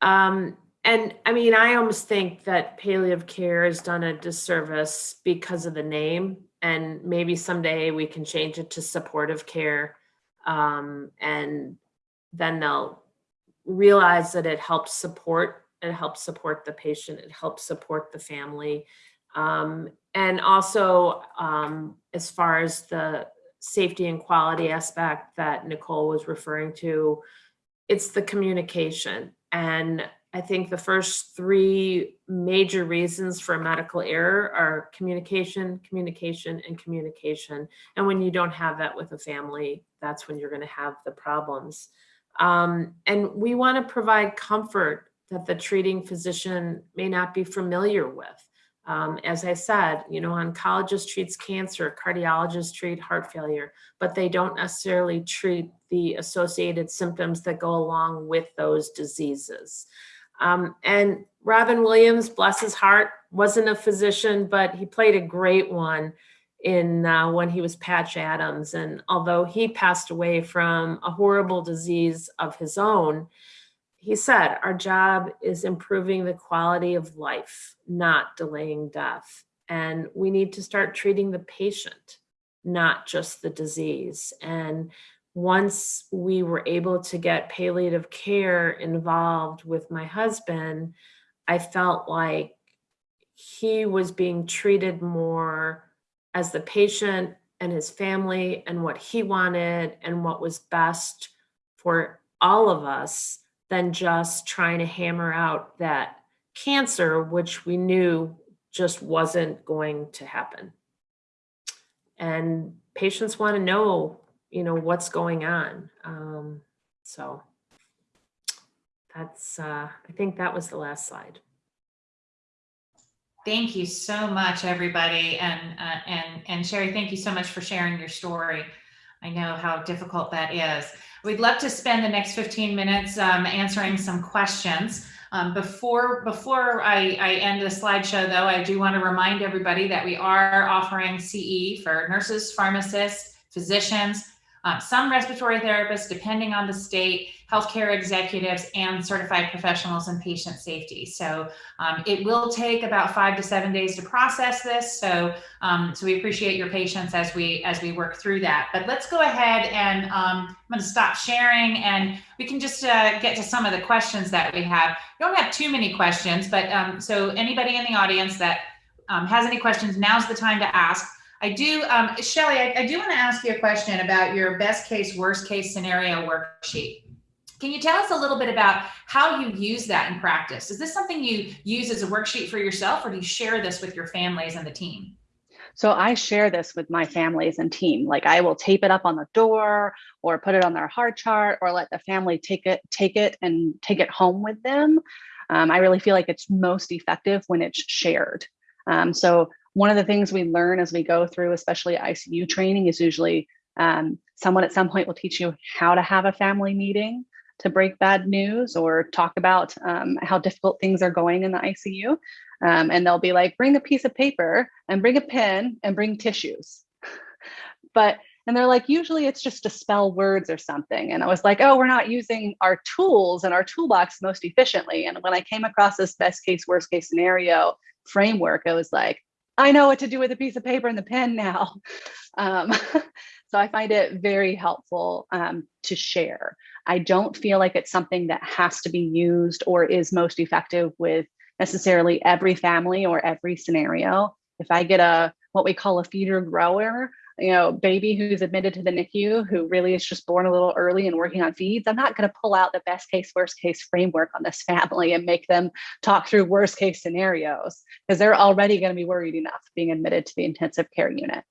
Um, and I mean, I almost think that palliative care has done a disservice because of the name, and maybe someday we can change it to supportive care um, and then they'll realize that it helps support it helps support the patient it helps support the family. Um, and also um, as far as the safety and quality aspect that nicole was referring to it's the communication and I think the first three major reasons for medical error are communication, communication, and communication. And when you don't have that with a family, that's when you're going to have the problems. Um, and we want to provide comfort that the treating physician may not be familiar with. Um, as I said, you know, oncologist treats cancer, cardiologists treat heart failure, but they don't necessarily treat the associated symptoms that go along with those diseases. Um, and Robin Williams, bless his heart, wasn't a physician, but he played a great one in uh, when he was Patch Adams. And although he passed away from a horrible disease of his own, he said, our job is improving the quality of life, not delaying death. And we need to start treating the patient, not just the disease. And once we were able to get palliative care involved with my husband, I felt like he was being treated more as the patient and his family and what he wanted and what was best for all of us than just trying to hammer out that cancer, which we knew just wasn't going to happen. And patients want to know, you know, what's going on. Um, so that's, uh, I think that was the last slide. Thank you so much, everybody. And, uh, and, and Sherry, thank you so much for sharing your story. I know how difficult that is. We'd love to spend the next 15 minutes um, answering some questions. Um, before before I, I end the slideshow, though, I do want to remind everybody that we are offering CE for nurses, pharmacists, physicians, uh, some respiratory therapists, depending on the state, healthcare executives, and certified professionals in patient safety. So um, it will take about five to seven days to process this. So um, so we appreciate your patience as we as we work through that. But let's go ahead and um, I'm going to stop sharing, and we can just uh, get to some of the questions that we have. We don't have too many questions, but um, so anybody in the audience that um, has any questions, now's the time to ask. I do, um, Shelly, I, I do want to ask you a question about your best case, worst case scenario worksheet. Can you tell us a little bit about how you use that in practice? Is this something you use as a worksheet for yourself or do you share this with your families and the team? So I share this with my families and team. Like I will tape it up on the door or put it on their heart chart or let the family take it, take it and take it home with them. Um, I really feel like it's most effective when it's shared. Um, so one of the things we learn as we go through, especially ICU training, is usually um, someone at some point will teach you how to have a family meeting to break bad news or talk about um, how difficult things are going in the ICU. Um, and they'll be like, bring a piece of paper and bring a pen and bring tissues. but, and they're like, usually it's just to spell words or something. And I was like, oh, we're not using our tools and our toolbox most efficiently. And when I came across this best case, worst case scenario framework, I was like, I know what to do with a piece of paper and the pen now. Um, so I find it very helpful um, to share. I don't feel like it's something that has to be used or is most effective with necessarily every family or every scenario. If I get a what we call a feeder grower, you know, baby who's admitted to the NICU who really is just born a little early and working on feeds, I'm not going to pull out the best case, worst case framework on this family and make them talk through worst case scenarios because they're already going to be worried enough being admitted to the intensive care unit.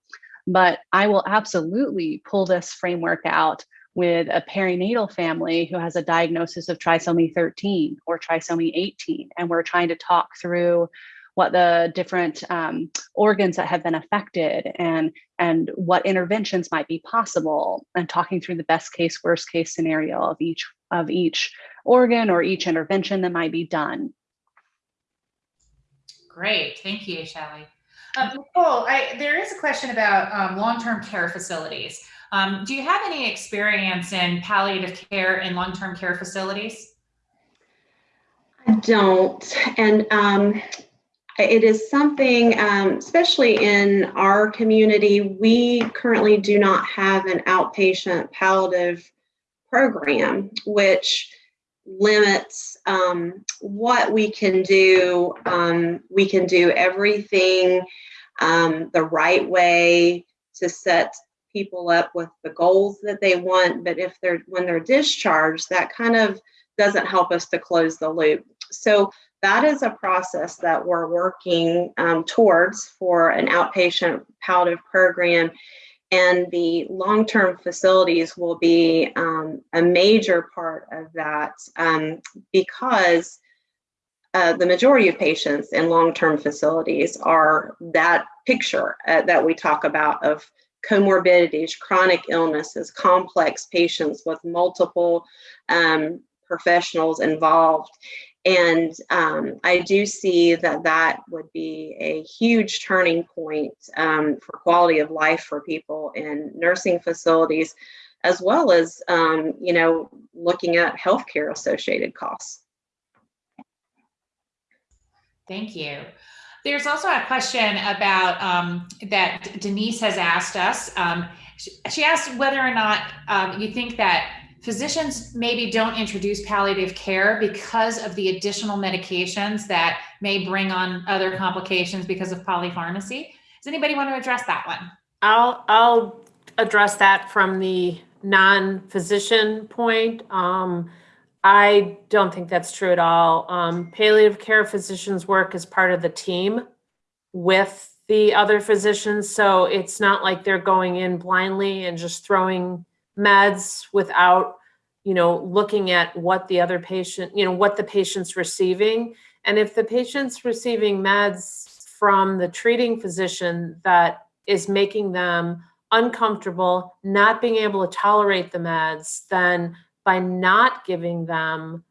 But I will absolutely pull this framework out with a perinatal family who has a diagnosis of trisomy 13 or trisomy 18, and we're trying to talk through what the different um, organs that have been affected and and what interventions might be possible and talking through the best case worst case scenario of each of each organ or each intervention that might be done great thank you Shelly. Uh, Nicole, I, there is a question about um, long-term care facilities. Um, do you have any experience in palliative care in long-term care facilities? I don't. And um, it is something, um, especially in our community, we currently do not have an outpatient palliative program, which limits um, what we can do. Um, we can do everything um, the right way to set people up with the goals that they want, but if they're when they're discharged, that kind of doesn't help us to close the loop. So that is a process that we're working um, towards for an outpatient palliative program. And the long-term facilities will be um, a major part of that um, because uh, the majority of patients in long-term facilities are that picture uh, that we talk about of comorbidities, chronic illnesses, complex patients with multiple um, professionals involved. And um, I do see that that would be a huge turning point um, for quality of life for people in nursing facilities, as well as, um, you know, looking at healthcare associated costs. Thank you. There's also a question about um, that Denise has asked us. Um, she, asked whether or not um, you think that physicians maybe don't introduce palliative care because of the additional medications that may bring on other complications because of polypharmacy. Does anybody want to address that one? I'll I'll address that from the non-physician point. Um, I don't think that's true at all. Um, palliative care physicians work as part of the team with the other physicians. So it's not like they're going in blindly and just throwing meds without, you know, looking at what the other patient, you know, what the patient's receiving. And if the patient's receiving meds from the treating physician that is making them uncomfortable, not being able to tolerate the meds, then by not giving them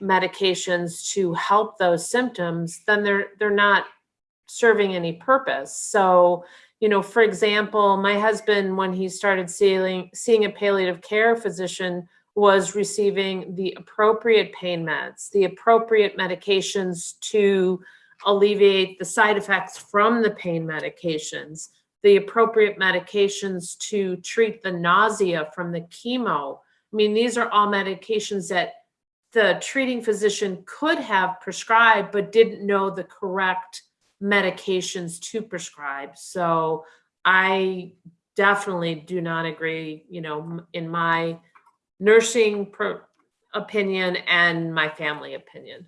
medications to help those symptoms, then they're they're not serving any purpose. So, you know, for example, my husband, when he started seeing seeing a palliative care physician, was receiving the appropriate pain meds, the appropriate medications to alleviate the side effects from the pain medications, the appropriate medications to treat the nausea from the chemo, I mean, these are all medications that the treating physician could have prescribed, but didn't know the correct medications to prescribe. So I definitely do not agree, you know, in my nursing opinion and my family opinion.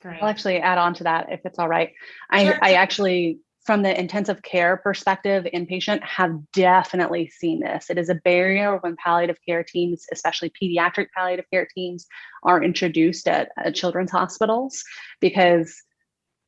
Great. I'll actually add on to that if it's all right. I. I actually from the intensive care perspective, inpatient have definitely seen this. It is a barrier when palliative care teams, especially pediatric palliative care teams, are introduced at, at children's hospitals because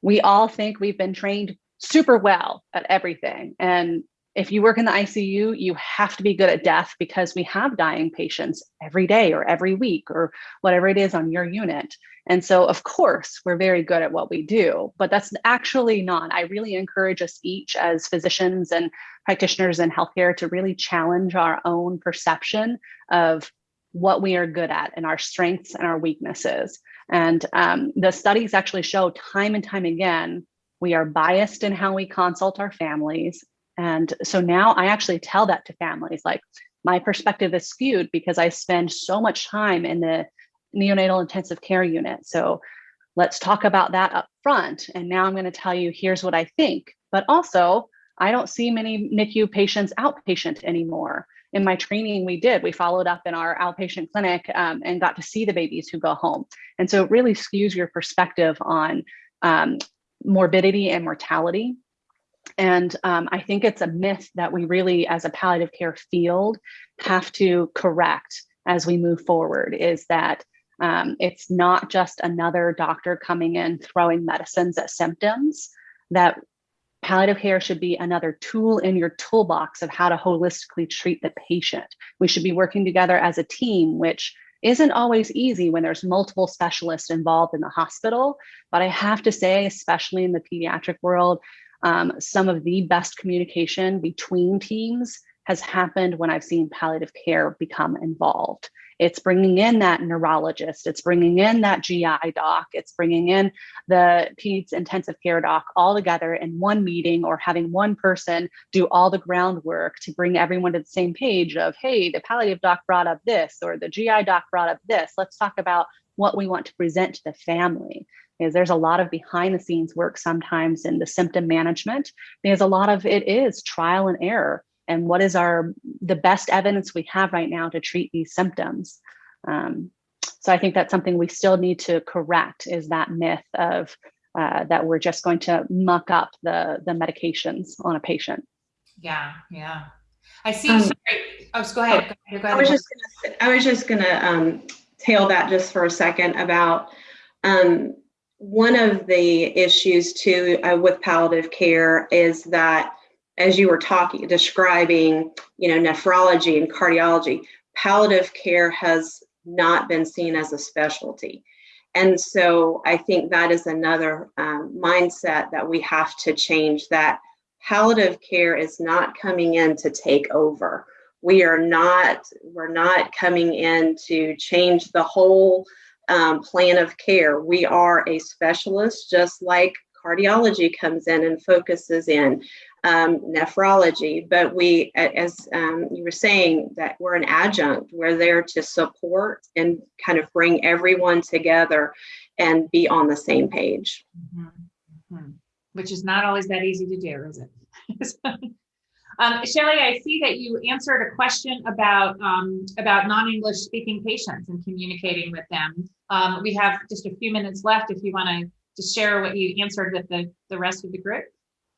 we all think we've been trained super well at everything. And if you work in the ICU, you have to be good at death because we have dying patients every day or every week or whatever it is on your unit. And so, of course, we're very good at what we do, but that's actually not. I really encourage us each as physicians and practitioners in healthcare to really challenge our own perception of what we are good at and our strengths and our weaknesses. And um, the studies actually show time and time again we are biased in how we consult our families. And so now I actually tell that to families like, my perspective is skewed because I spend so much time in the neonatal intensive care unit. So let's talk about that up front. And now I'm going to tell you, here's what I think. But also, I don't see many NICU patients outpatient anymore. In my training, we did. We followed up in our outpatient clinic um, and got to see the babies who go home. And so it really skews your perspective on um, morbidity and mortality. And um, I think it's a myth that we really, as a palliative care field, have to correct as we move forward is that um, it's not just another doctor coming in throwing medicines at symptoms, that palliative care should be another tool in your toolbox of how to holistically treat the patient. We should be working together as a team, which isn't always easy when there's multiple specialists involved in the hospital. But I have to say, especially in the pediatric world, um, some of the best communication between teams has happened when I've seen palliative care become involved. It's bringing in that neurologist, it's bringing in that GI doc, it's bringing in the peds intensive care doc all together in one meeting or having one person do all the groundwork to bring everyone to the same page of, hey, the palliative doc brought up this or the GI doc brought up this. Let's talk about what we want to present to the family. Is there's a lot of behind the scenes work sometimes in the symptom management. Because a lot of it is trial and error and what is our the best evidence we have right now to treat these symptoms um, so i think that's something we still need to correct is that myth of uh, that we're just going to muck up the the medications on a patient Yeah, yeah. I see. Um, sorry. Oh, go ahead. Go ahead. Go I was just gonna, I was just gonna um, tail that just for a second about um, one of the issues too uh, with palliative care is that as you were talking, describing, you know, nephrology and cardiology, palliative care has not been seen as a specialty. And so I think that is another um, mindset that we have to change that palliative care is not coming in to take over. We are not we're not coming in to change the whole um, plan of care. We are a specialist just like cardiology comes in and focuses in um, nephrology but we as um, you were saying that we're an adjunct we're there to support and kind of bring everyone together and be on the same page Mhm, mhm. Which is not always that easy to do, is it? Um, Shelley, I see that you answered a question about, um, about non-English speaking patients and communicating with them. Um, we have just a few minutes left if you want to just share what you answered with the, the rest of the group.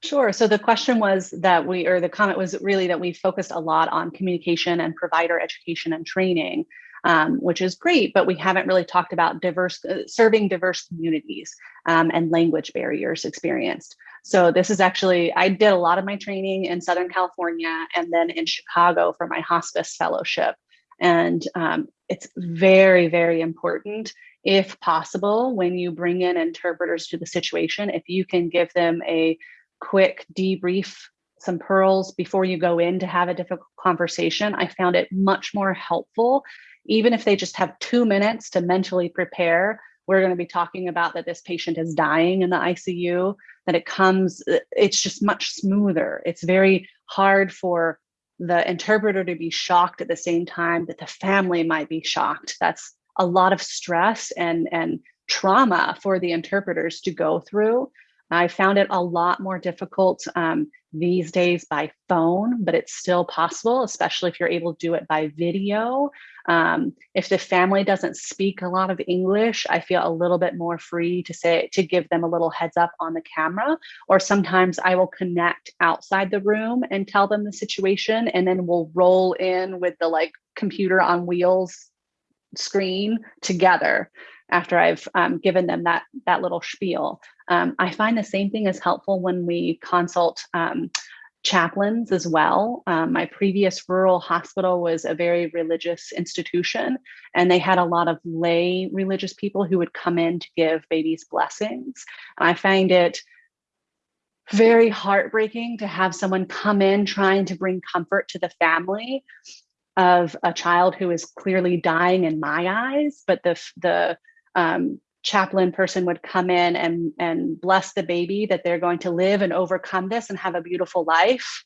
Sure. So the question was that we, or the comment was really that we focused a lot on communication and provider education and training, um, which is great, but we haven't really talked about diverse, uh, serving diverse communities um, and language barriers experienced. So this is actually, I did a lot of my training in Southern California and then in Chicago for my hospice fellowship. And um, it's very, very important if possible, when you bring in interpreters to the situation, if you can give them a quick debrief, some pearls before you go in to have a difficult conversation, I found it much more helpful. Even if they just have two minutes to mentally prepare, we're going to be talking about that this patient is dying in the ICU, that it comes, uh, it's just much smoother. It's very hard for the interpreter to be shocked at the same time that the family might be shocked. That's a lot of stress and, and trauma for the interpreters to go through. I found it a lot more difficult um, these days by phone, but it's still possible, especially if you're able to do it by video. Um, if the family doesn't speak a lot of English, I feel a little bit more free to say, to give them a little heads up on the camera. Or sometimes I will connect outside the room and tell them the situation, and then we'll roll in with the like computer on wheels screen together after I've um, given them that that little spiel. Um, I find the same thing is helpful when we consult um, chaplains as well. Um, my previous rural hospital was a very religious institution, and they had a lot of lay religious people who would come in to give babies blessings. I find it very heartbreaking to have someone come in trying to bring comfort to the family of a child who is clearly dying in my eyes, but the the um, chaplain person would come in and and bless the baby that they're going to live and overcome this and have a beautiful life.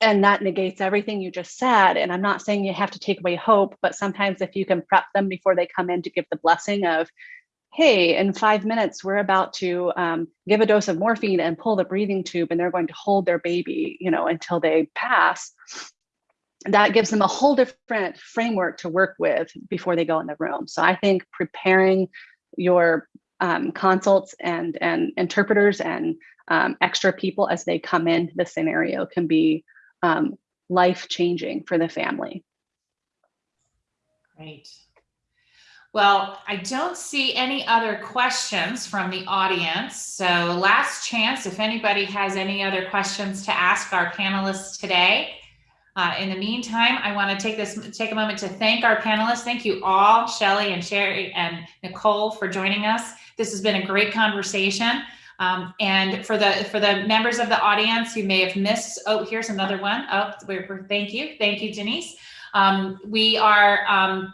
And that negates everything you just said. And I'm not saying you have to take away hope, but sometimes if you can prep them before they come in to give the blessing of, hey, in five minutes, we're about to um, give a dose of morphine and pull the breathing tube, and they're going to hold their baby, you know, until they pass that gives them a whole different framework to work with before they go in the room. So I think preparing your um, consults and, and interpreters and um, extra people as they come into the scenario can be um, life changing for the family. Great. Well, I don't see any other questions from the audience. So last chance, if anybody has any other questions to ask our panelists today. Uh, in the meantime, I want to take this take a moment to thank our panelists. Thank you all, Shelly and Sherry and Nicole for joining us. This has been a great conversation. Um, and for the for the members of the audience who may have missed, oh, here's another one. Oh, we're, we're, thank you, thank you, Denise. Um, we are um,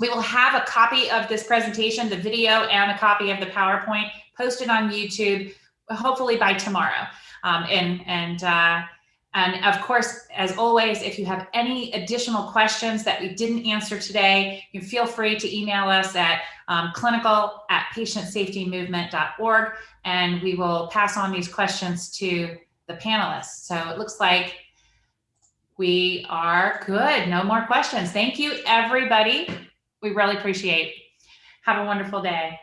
we will have a copy of this presentation, the video, and a copy of the PowerPoint posted on YouTube, hopefully by tomorrow. Um, and and uh, and of course, as always, if you have any additional questions that we didn't answer today, you feel free to email us at um, clinical at patientsafetymovement.org, and we will pass on these questions to the panelists. So it looks like we are good. No more questions. Thank you, everybody. We really appreciate. Have a wonderful day.